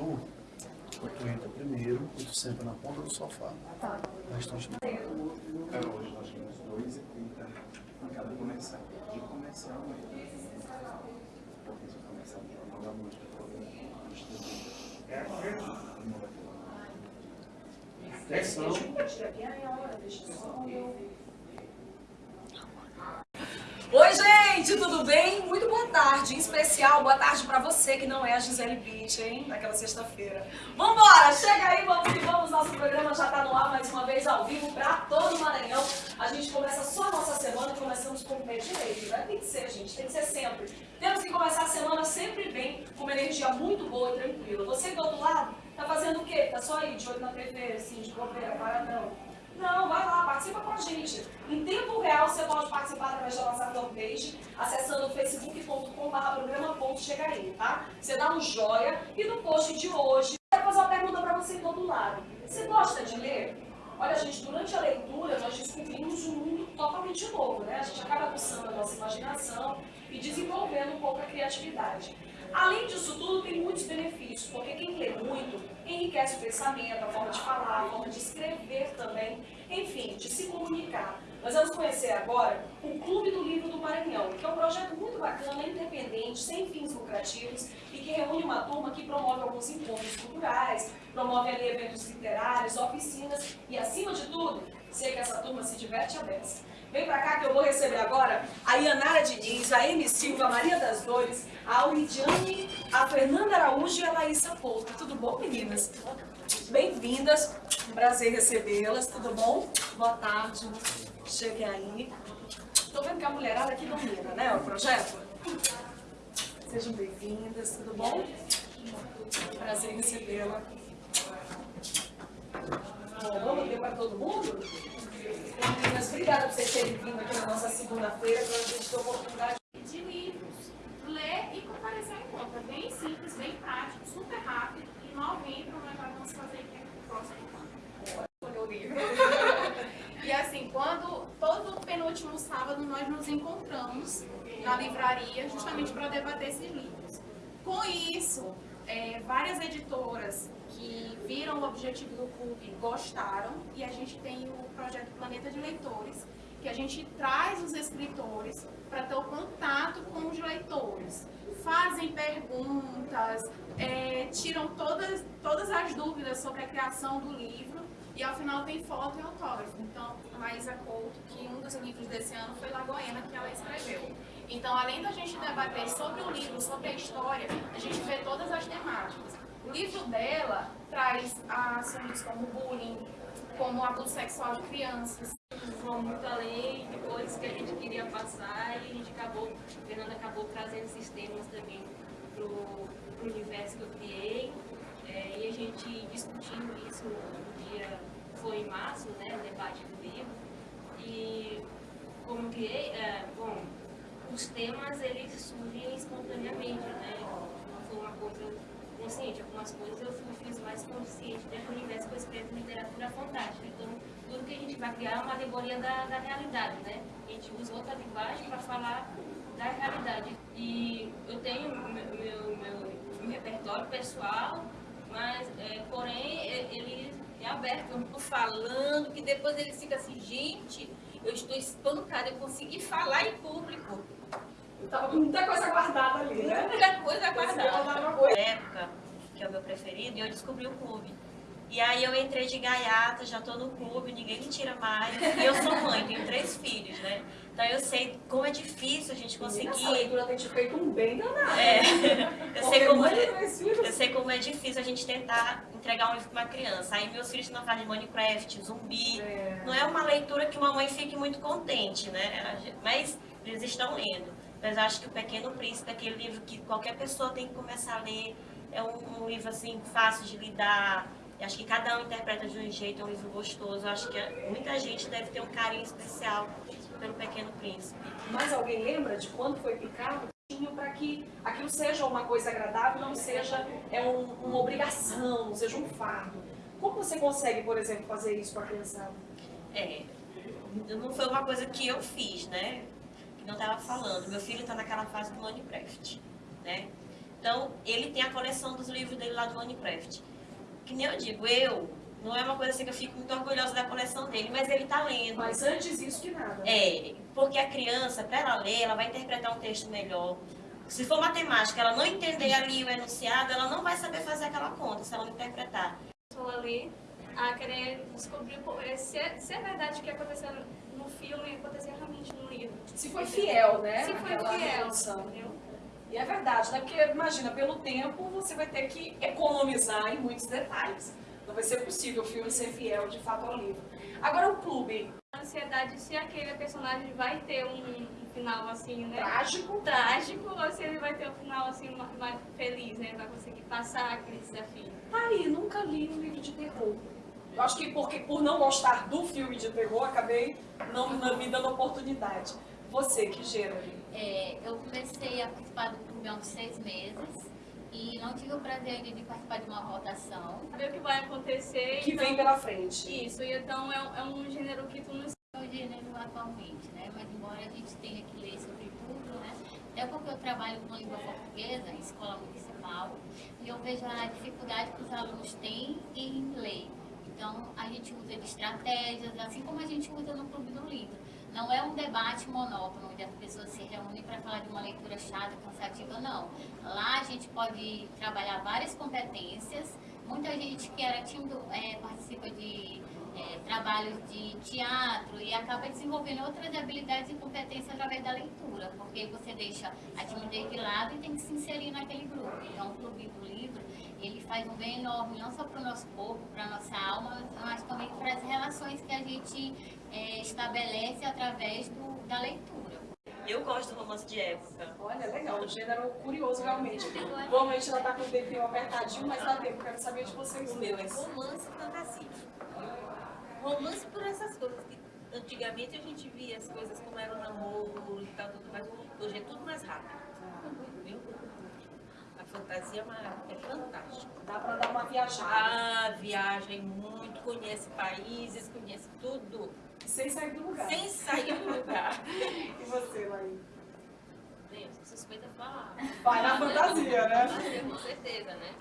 tu, ou tu entra primeiro e tu senta na ponta do sofá. Tá. O restante não. Então, hoje nós temos 2 e 30 em cada comercial. De comercial mesmo. Porque se o comercial de da música for. É não vai ter. Atenção. Oi, gente, tudo bem? Muito tarde. Em especial, boa tarde pra você que não é a Gisele Beach, hein? Naquela sexta-feira. Vambora, chega aí, vamos que vamos. Nosso programa já tá no ar mais uma vez ao vivo pra todo o Maranhão. A gente começa só a nossa semana começamos com o pé direito, né? Tem que ser, gente, tem que ser sempre. Temos que começar a semana sempre bem, com uma energia muito boa e tranquila. Você do outro lado, tá fazendo o quê? Tá só aí, de olho na TV, assim, de bobeira, para não. Não, vai lá, participa com a gente. Em tempo real, você pode participar através da nossa fanpage, acessando facebook.com.br programa.chegaí, tá? Você dá um joia e no post de hoje, eu vou fazer uma pergunta para você do outro lado. Você gosta de ler? Olha, gente, durante a leitura, nós descobrimos um mundo totalmente novo, né? A gente acaba aguçando a nossa imaginação e desenvolvendo um pouco a criatividade. Além disso tudo, tem muitos benefícios, porque quem lê muito enriquece o pensamento, a forma de falar, a forma de escrever também, enfim, de se comunicar. Nós vamos conhecer agora o Clube do Livro do Maranhão, que é um projeto muito bacana, independente, sem fins lucrativos e que reúne uma turma que promove alguns encontros culturais, promove ali eventos literários, oficinas e, acima de tudo, sei que essa turma se diverte a beça. Vem pra cá que eu vou receber agora a Ianara Diniz, a Amy Silva, a Maria das Dores, a Auridiane, a Fernanda Araújo e a Laísa Pouca. Tudo bom, meninas? Bem-vindas, um prazer recebê-las, tudo bom? Boa tarde, cheguem aí. Tô vendo que a mulherada aqui domina, né, o projeto? Sejam bem-vindas, tudo bom? Prazer recebê-la. Bom, vamos ver para todo mundo? Meninas, obrigada por vocês terem vindo aqui na nossa segunda-feira, para a gente ter a oportunidade de livros. Ler e comparecer encontro. É bem simples, bem prático, super rápido. Em novembro nós vamos fazer aqui o próximo escolher o livro. E assim, quando todo penúltimo sábado nós nos encontramos na livraria justamente para debater esses livros. Com isso, é, várias editoras que viram o objetivo do clube gostaram e a gente tem o projeto Planeta de Leitores, que a gente traz os escritores para ter o contato com os leitores. Fazem perguntas, é, tiram todas, todas as dúvidas sobre a criação do livro e ao final tem foto e autógrafo. Então, Maísa Couto, que um dos livros desse ano foi Lagoena, que ela escreveu. Então, além da gente debater sobre o livro, sobre a história, a gente vê todas as temáticas. Livro dela traz assuntos como bullying, como abuso sexual de crianças. Vão muito além de coisas que a gente queria passar e a gente acabou, Fernanda acabou trazendo esses temas também para o universo que eu criei. É, e a gente discutindo isso no dia, foi em março, né, o debate do livro. E como criei, é, bom, os temas eles surgem espontaneamente, né? Não foi uma coisa consciente, algumas coisas eu fiz mais consciente dentro do universo que eu escrevo literatura fantástica. Então, tudo que a gente vai criar é uma alegoria da, da realidade, né? A gente usa outra linguagem para falar da realidade. E eu tenho meu, meu, meu, meu repertório pessoal, mas, é, porém, ele é aberto. Eu não estou falando, que depois ele fica assim, gente, eu estou espancada, eu consegui falar em público. Tava com muita coisa guardada ali, né? Muita coisa guardada. guardada. época, que é o meu preferido, e eu descobri o clube. E aí eu entrei de gaiata, já tô no clube, ninguém me tira mais. E eu sou mãe, tenho três filhos, né? Então eu sei como é difícil a gente conseguir. Essa leitura tem te feito um bem danado. É, eu, sei como, de filhos. eu sei como é difícil a gente tentar entregar um livro para uma criança. Aí meus filhos não fazem Minecraft, zumbi. É. Não é uma leitura que uma mãe fique muito contente, né? Mas eles estão lendo. Mas eu acho que o Pequeno Príncipe é aquele livro que qualquer pessoa tem que começar a ler. É um, um livro assim fácil de lidar. Eu acho que cada um interpreta de um jeito, é um livro gostoso. Eu acho que muita gente deve ter um carinho especial pelo Pequeno Príncipe. Mas alguém lembra de quando foi picado? para que aquilo seja uma coisa agradável, não seja é um, uma obrigação, não seja um fardo. Como você consegue, por exemplo, fazer isso com a criançada? É, não foi uma coisa que eu fiz, né? Não estava falando. Meu filho está naquela fase do Minecraft, né? Então, ele tem a coleção dos livros dele lá do Minecraft. Que nem eu digo, eu, não é uma coisa assim que eu fico muito orgulhosa da coleção dele, mas ele tá lendo. Mas antes isso que nada. É, porque a criança, para ela ler, ela vai interpretar um texto melhor. Se for matemática, ela não entender ali o enunciado, ela não vai saber fazer aquela conta se ela não interpretar. pessoa ali a querer descobrir se é, se é verdade o que aconteceu no filme aconteceu realmente no. Se foi fiel, né? Se foi fiel, entendeu? E é verdade, né? Porque imagina, pelo tempo você vai ter que economizar em muitos detalhes. Não vai ser possível o filme ser fiel de fato ao livro. Agora o clube, A ansiedade se aquele personagem vai ter um, final assim, né? trágico, Trágico ou se ele vai ter um final assim ma- mais feliz, né? Vai conseguir passar aquele desafio. tá aí, nunca li um livro de terror. Eu acho que porque por não gostar do filme de terror, acabei não, não me dando oportunidade. Você, que gênero? É, eu comecei a participar do clube há uns seis meses e não tive o prazer ainda de participar de uma votação. Saber o que vai acontecer. Que então- vem pela frente. Isso, e então é, um- é um gênero que tu não É o gênero atualmente, né? Mas embora a gente tenha que ler sobre tudo, né? Até porque eu trabalho com língua portuguesa em escola municipal e eu vejo a dificuldade que os alunos têm em ler. Então a gente usa de estratégias, assim como a gente usa no Clube do Livro. Não é um debate monótono, onde as pessoas se reúnem para falar de uma leitura chata, cansativa, não. Lá a gente pode trabalhar várias competências. Muita gente que era tímido é, participa de é, trabalhos de teatro e acaba desenvolvendo outras habilidades e competências através da leitura, porque você deixa a timidez de lado e tem que se inserir naquele grupo. Então, o Clube do Livro, ele faz um bem enorme, não só para o nosso corpo, para a nossa alma, mas também para as relações que a gente é, estabelece através do, da leitura. Eu gosto do romance de época. Olha, legal, um gênero curioso realmente. Vamos, a gente já tá com o tempinho apertadinho, mas dá tempo, quero saber de vocês. O meu é romance e fantasia. Romance por essas coisas que antigamente a gente via as coisas como era o namoro e tal, tudo mais. Hoje é tudo mais rápido. Viu? Fantasia é é fantástica. Dá pra dar uma viajada. Ah, viaja muito, conhece países, conhece tudo, Sem sair do lugar. sem sair do lugar. E você, Laí? Bem, eu sou suspeita de falar. Vai na fantasia, né? Fantasia, com certeza, né?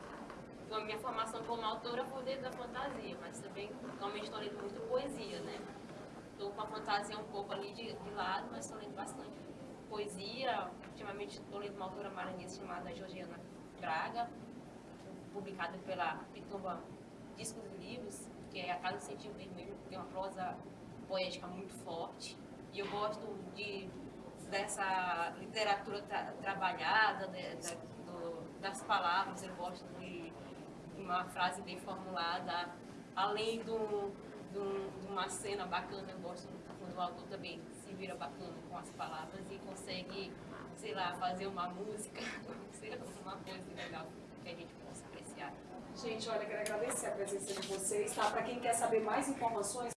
Então, a minha formação como autora foi dentro da fantasia, mas também atualmente estou lendo muito poesia, né? Estou com a fantasia um pouco ali de, de lado, mas estou lendo bastante poesia. Ultimamente estou lendo uma autora maranhense chamada Georgiana Braga, publicada pela Pitumba Discos e Livros, que é A Casa do Sentido Vermelho, tem uma prosa poética muito forte. E eu gosto de, dessa literatura tra- trabalhada, né, da- do- das palavras, eu gosto de uma frase bem formulada, além de uma cena bacana, eu gosto o autor também se vira bacana com as palavras e consegue, sei lá, fazer uma música, sei lá, uma coisa legal que a gente possa apreciar. Gente, olha, quero agradecer a presença de vocês, tá? Para quem quer saber mais informações,